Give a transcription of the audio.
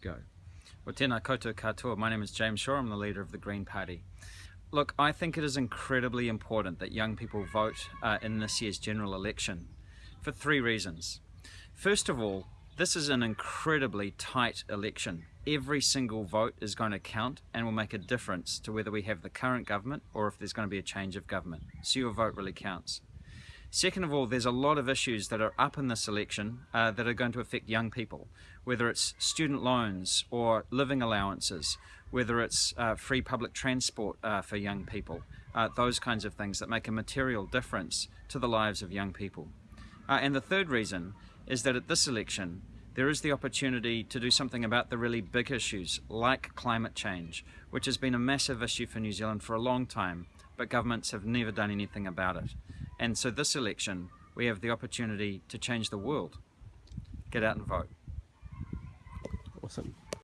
Go. Well, tēnā koutou katoa. My name is James Shaw. I'm the leader of the Green Party. Look, I think it is incredibly important that young people vote uh, in this year's general election for three reasons. First of all, this is an incredibly tight election. Every single vote is going to count and will make a difference to whether we have the current government or if there's going to be a change of government. So your vote really counts. Second of all, there's a lot of issues that are up in this election uh, that are going to affect young people, whether it's student loans or living allowances, whether it's uh, free public transport uh, for young people, uh, those kinds of things that make a material difference to the lives of young people. Uh, and the third reason is that at this election, there is the opportunity to do something about the really big issues like climate change, which has been a massive issue for New Zealand for a long time, but governments have never done anything about it. And so this election, we have the opportunity to change the world. Get out and vote.